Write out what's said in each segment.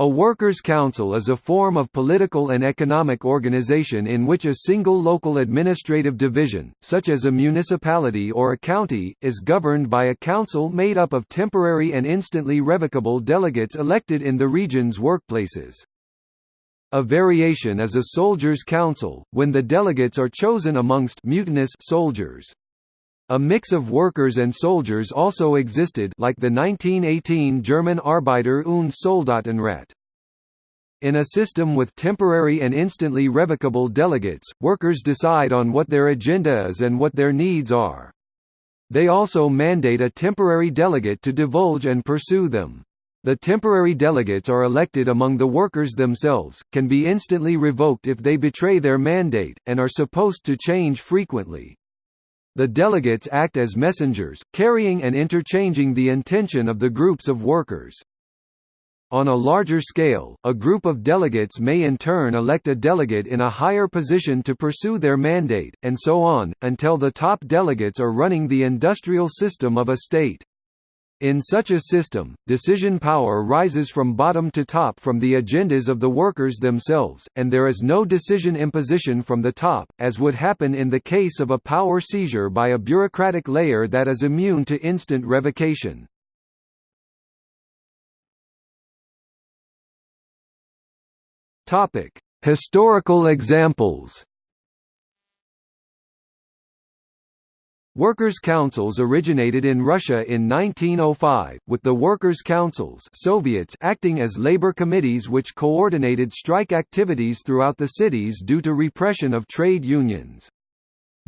A workers' council is a form of political and economic organization in which a single local administrative division, such as a municipality or a county, is governed by a council made up of temporary and instantly revocable delegates elected in the region's workplaces. A variation is a soldiers' council, when the delegates are chosen amongst mutinous soldiers. A mix of workers and soldiers also existed like the 1918 German Arbeiter und Soldatenrat. In a system with temporary and instantly revocable delegates, workers decide on what their agenda is and what their needs are. They also mandate a temporary delegate to divulge and pursue them. The temporary delegates are elected among the workers themselves, can be instantly revoked if they betray their mandate, and are supposed to change frequently. The delegates act as messengers, carrying and interchanging the intention of the groups of workers. On a larger scale, a group of delegates may in turn elect a delegate in a higher position to pursue their mandate, and so on, until the top delegates are running the industrial system of a state. In such a system, decision power rises from bottom to top from the agendas of the workers themselves, and there is no decision imposition from the top, as would happen in the case of a power seizure by a bureaucratic layer that is immune to instant revocation. Historical examples Workers' councils originated in Russia in 1905, with the Workers' Councils Soviets acting as labor committees which coordinated strike activities throughout the cities due to repression of trade unions.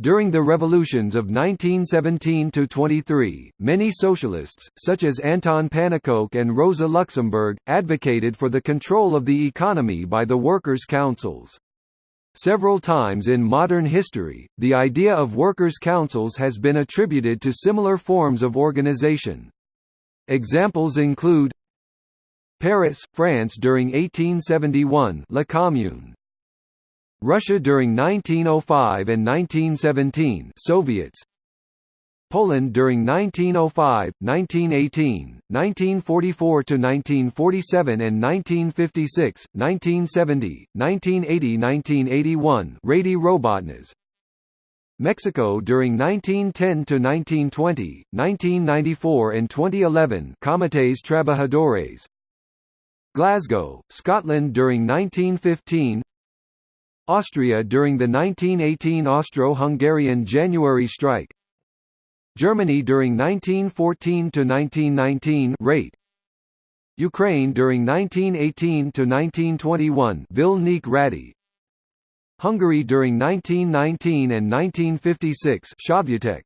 During the revolutions of 1917–23, many socialists, such as Anton Pannekoek and Rosa Luxemburg, advocated for the control of the economy by the workers' councils. Several times in modern history, the idea of workers' councils has been attributed to similar forms of organization. Examples include Paris, France during 1871 La Commune. Russia during 1905 and 1917 Soviets Poland during 1905, 1918, 1944–1947 and 1956, 1970, 1980–1981 Rady Robotnas Mexico during 1910 to 1920, 1994 and 2011 Comités Trabajadores. Glasgow, Scotland during 1915 Austria during the 1918 Austro-Hungarian January strike Germany during 1914–1919 rate. Ukraine during 1918–1921 Vilnik Rady. Hungary during 1919 and 1956 Sovjetek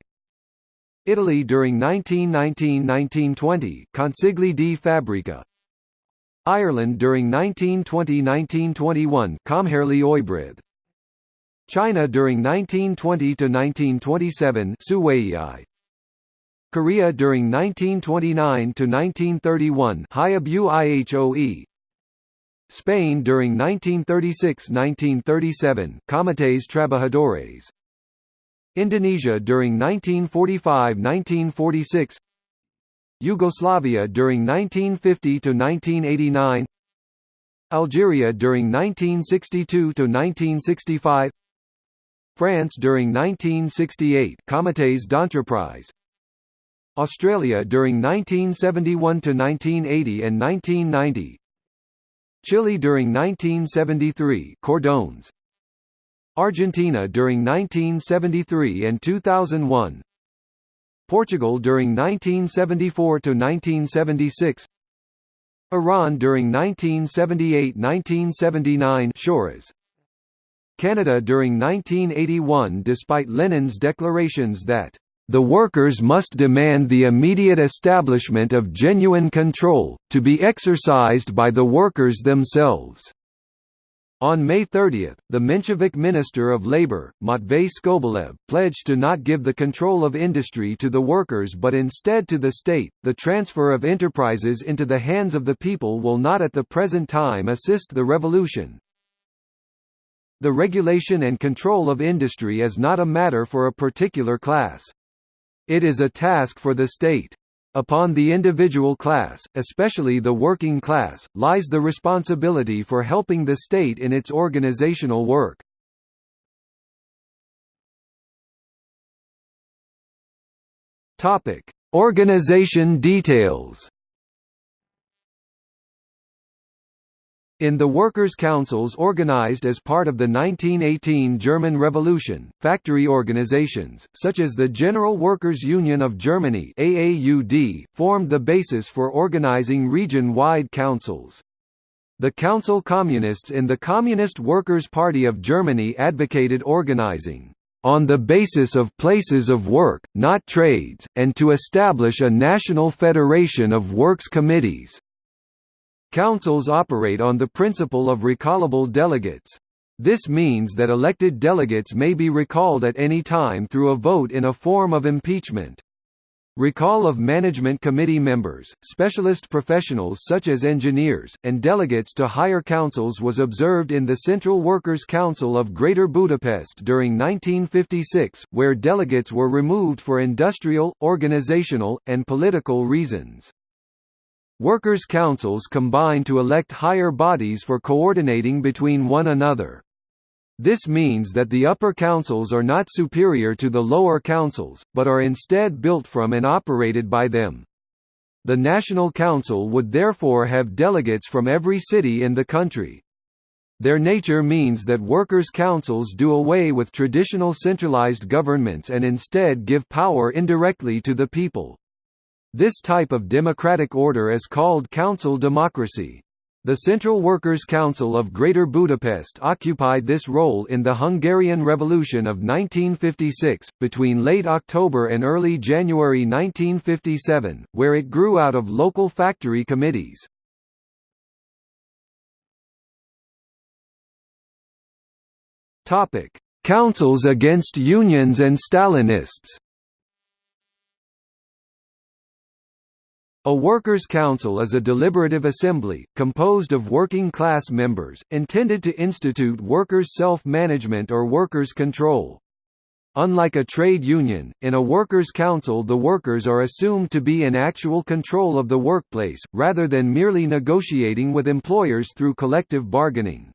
Italy during 1919–1920 Consigli di Fabbrica Ireland during 1920–1921 Comherli Oibrith China during 1920–1927 Suwei Korea during 1929 to 1931 Hayabu Ihoe Spain during 1936–1937 Comités Trabajadores. Indonesia during 1945–1946 Yugoslavia during 1950–1989 Algeria during 1962–1965 France during 1968 Comités d'entreprise Australia during 1971 to 1980 and 1990. Chile during 1973 Cordones. Argentina during 1973 and 2001. Portugal during 1974 to 1976. Iran during 1978–1979 Shoras. Canada during 1981 despite Lenin's declarations that the workers must demand the immediate establishment of genuine control, to be exercised by the workers themselves. On May 30, the Menshevik Minister of Labour, Matvei Skobelev, pledged to not give the control of industry to the workers but instead to the state. The transfer of enterprises into the hands of the people will not at the present time assist the revolution. The regulation and control of industry is not a matter for a particular class. It is a task for the state. Upon the individual class, especially the working class, lies the responsibility for helping the state in its organizational work. Topic: Organization details. In the workers' councils organized as part of the 1918 German Revolution, factory organizations, such as the General Workers' Union of Germany AAUD, formed the basis for organizing region-wide councils. The council communists in the Communist Workers' Party of Germany advocated organizing on the basis of places of work, not trades, and to establish a national federation of works committees. Councils operate on the principle of recallable delegates. This means that elected delegates may be recalled at any time through a vote in a form of impeachment. Recall of management committee members, specialist professionals such as engineers, and delegates to higher councils was observed in the Central Workers' Council of Greater Budapest during 1956, where delegates were removed for industrial, organizational, and political reasons. Workers' councils combine to elect higher bodies for coordinating between one another. This means that the upper councils are not superior to the lower councils, but are instead built from and operated by them. The National Council would therefore have delegates from every city in the country. Their nature means that workers' councils do away with traditional centralized governments and instead give power indirectly to the people. This type of democratic order is called council democracy. The Central Workers' Council of Greater Budapest occupied this role in the Hungarian Revolution of 1956, between late October and early January 1957, where it grew out of local factory committees. Councils against unions and Stalinists A workers' council is a deliberative assembly, composed of working class members, intended to institute workers' self-management or workers' control. Unlike a trade union, in a workers' council the workers are assumed to be in actual control of the workplace, rather than merely negotiating with employers through collective bargaining.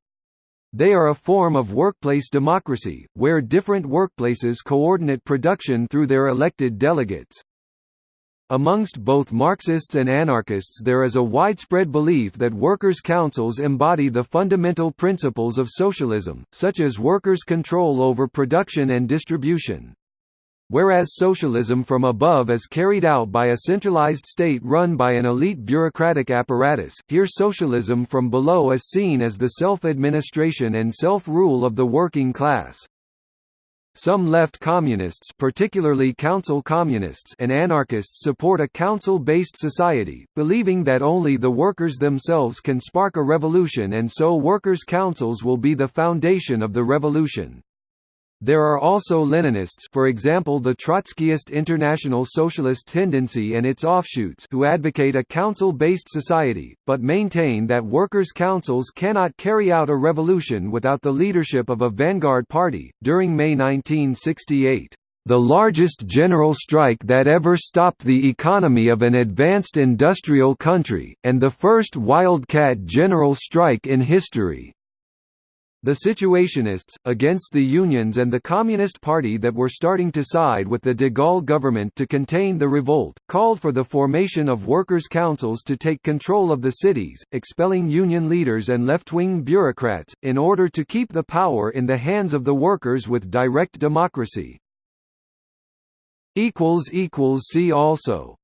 They are a form of workplace democracy, where different workplaces coordinate production through their elected delegates. Amongst both Marxists and anarchists there is a widespread belief that workers' councils embody the fundamental principles of socialism, such as workers' control over production and distribution. Whereas socialism from above is carried out by a centralized state run by an elite bureaucratic apparatus, here socialism from below is seen as the self-administration and self-rule of the working class. Some left communists particularly council communists and anarchists support a council-based society, believing that only the workers themselves can spark a revolution and so workers' councils will be the foundation of the revolution. There are also Leninists for example the Trotskyist International Socialist Tendency and its offshoots who advocate a council-based society, but maintain that workers' councils cannot carry out a revolution without the leadership of a vanguard party. During May 1968, the largest general strike that ever stopped the economy of an advanced industrial country, and the first wildcat general strike in history, the Situationists, against the unions and the Communist Party that were starting to side with the de Gaulle government to contain the revolt, called for the formation of workers' councils to take control of the cities, expelling union leaders and left-wing bureaucrats, in order to keep the power in the hands of the workers with direct democracy. See also